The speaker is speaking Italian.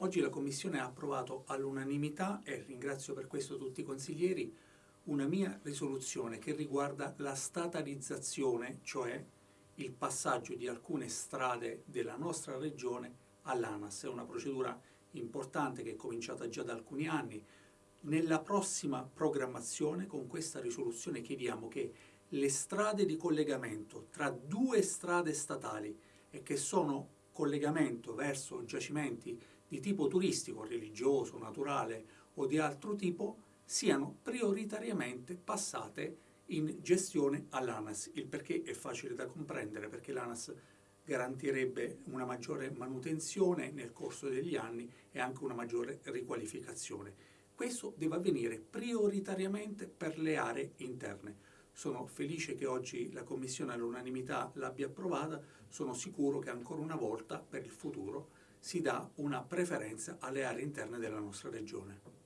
Oggi la Commissione ha approvato all'unanimità, e ringrazio per questo tutti i consiglieri, una mia risoluzione che riguarda la statalizzazione, cioè il passaggio di alcune strade della nostra regione all'ANAS. È una procedura importante che è cominciata già da alcuni anni. Nella prossima programmazione, con questa risoluzione, chiediamo che le strade di collegamento tra due strade statali e che sono collegamento verso giacimenti di tipo turistico, religioso, naturale o di altro tipo siano prioritariamente passate in gestione all'ANAS. Il perché è facile da comprendere, perché l'ANAS garantirebbe una maggiore manutenzione nel corso degli anni e anche una maggiore riqualificazione. Questo deve avvenire prioritariamente per le aree interne. Sono felice che oggi la Commissione all'unanimità l'abbia approvata, sono sicuro che ancora una volta per il futuro si dà una preferenza alle aree interne della nostra regione.